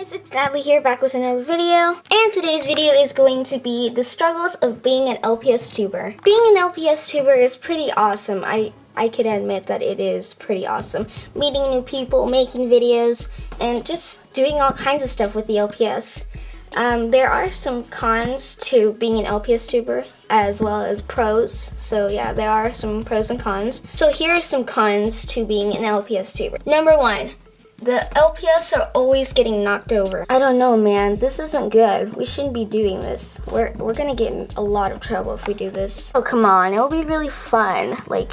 guys, it's Natalie here back with another video. And today's video is going to be the struggles of being an LPS tuber. Being an LPS tuber is pretty awesome. I, I can admit that it is pretty awesome. Meeting new people, making videos, and just doing all kinds of stuff with the LPS. Um, there are some cons to being an LPS tuber as well as pros. So yeah, there are some pros and cons. So here are some cons to being an LPS tuber. Number one, the LPS are always getting knocked over. I don't know, man. This isn't good. We shouldn't be doing this. We're, we're gonna get in a lot of trouble if we do this. Oh, come on. It'll be really fun. Like,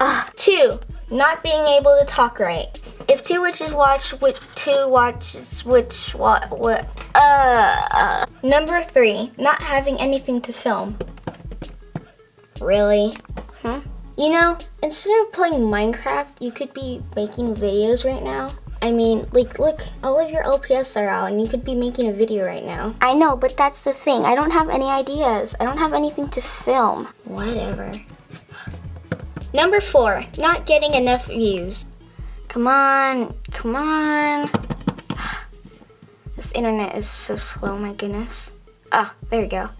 ah. Two, not being able to talk right. If two witches watch, which two watches which what what uh, uh. Number three, not having anything to film. Really? Huh? You know, instead of playing Minecraft, you could be making videos right now. I mean, like, look, all of your LPS are out and you could be making a video right now. I know, but that's the thing. I don't have any ideas. I don't have anything to film. Whatever. Number four, not getting enough views. Come on, come on. This internet is so slow, my goodness. Ah, oh, there we go.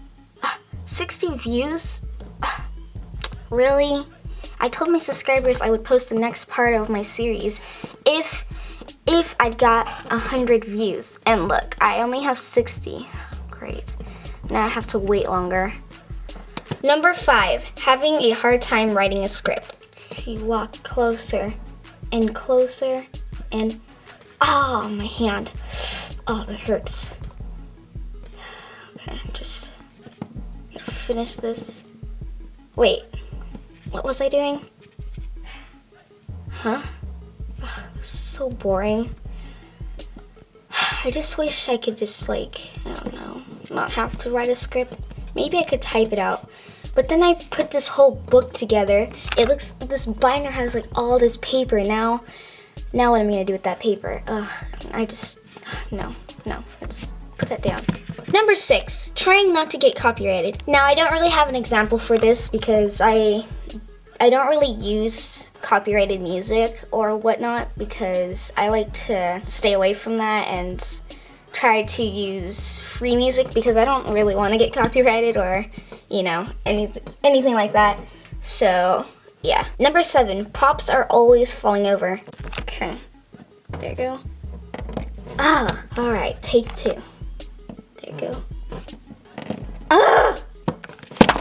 60 views? Really? I told my subscribers I would post the next part of my series if if I'd got 100 views. And look, I only have 60. Great. Now I have to wait longer. Number five, having a hard time writing a script. She walked closer and closer and, oh, my hand. Oh, that hurts. Okay, just finish this. Wait, what was I doing? Huh? Ugh, so boring. I just wish I could just like, I don't know, not have to write a script. Maybe I could type it out. But then I put this whole book together. It looks, this binder has like all this paper. Now, now what am I gonna do with that paper? Ugh, I just, no, no, I just put that down. Number six, trying not to get copyrighted. Now I don't really have an example for this because I I don't really use copyrighted music or whatnot because I like to stay away from that and try to use free music because I don't really want to get copyrighted or, you know, anything, anything like that. So, yeah. Number seven, pops are always falling over. Okay, there you go. Ah, all right, take two. Go. Ah!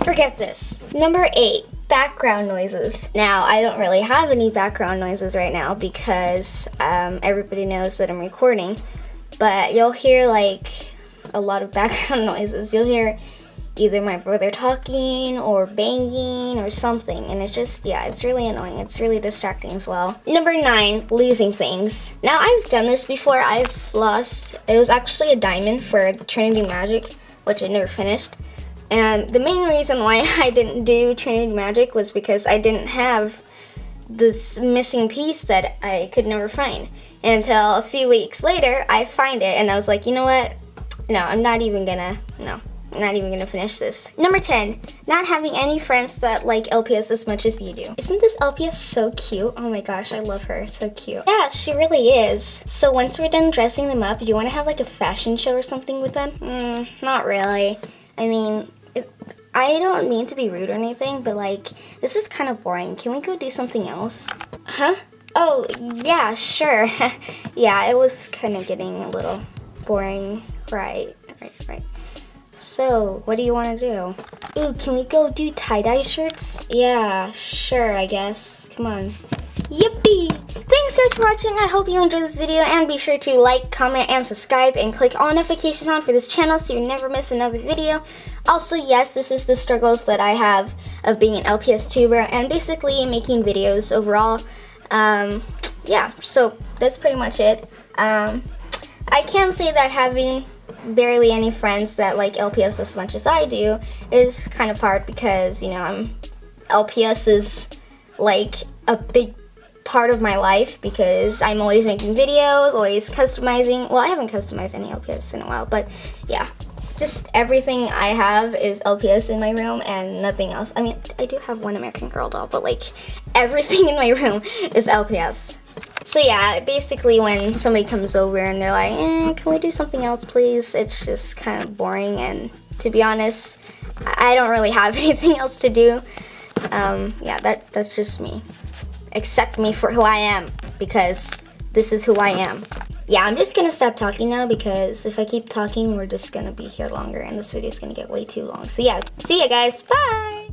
Forget this. Number eight, background noises. Now, I don't really have any background noises right now because um, everybody knows that I'm recording, but you'll hear like a lot of background noises. You'll hear either my brother talking or banging or something. And it's just yeah it's really annoying. It's really distracting as well. Number nine losing things. Now i've done this before. I've lost it was actually a diamond for trinity magic which i never finished. And the main reason why I didn't do Trinity Magic was because I didn't have this missing piece that I could never find. Until a few weeks later, I find it and I was like, you know what? No, I'm not even gonna, no, not even gonna finish this. Number 10, not having any friends that like LPS as much as you do. Isn't this LPS so cute? Oh my gosh, I love her, so cute. Yeah, she really is. So once we're done dressing them up, do you wanna have like a fashion show or something with them? Mm, not really. I mean, it, I don't mean to be rude or anything, but like, this is kind of boring. Can we go do something else? Huh? Oh, yeah, sure. yeah, it was kind of getting a little boring. Right, right, right. So, what do you want to do? Ooh, can we go do tie-dye shirts? Yeah, sure, I guess. Come on. Yippee! Thanks guys for watching. I hope you enjoyed this video and be sure to like, comment, and subscribe and click all notifications on for this channel so you never miss another video. Also, yes, this is the struggles that I have of being an LPS tuber and basically making videos overall. Um, yeah, so that's pretty much it. Um, I can say that having barely any friends that like LPS as much as I do is kind of hard because, you know, I'm LPS is like a big part of my life because I'm always making videos, always customizing. Well, I haven't customized any LPS in a while, but yeah just everything I have is LPS in my room and nothing else. I mean, I do have one American Girl doll, but like everything in my room is LPS. So yeah, basically when somebody comes over and they're like, eh, can we do something else please? It's just kind of boring and to be honest, I don't really have anything else to do. Um, yeah, that, that's just me. Accept me for who I am because this is who I am. Yeah, I'm just gonna stop talking now because if I keep talking, we're just gonna be here longer and this video is gonna get way too long. So yeah, see ya guys, bye!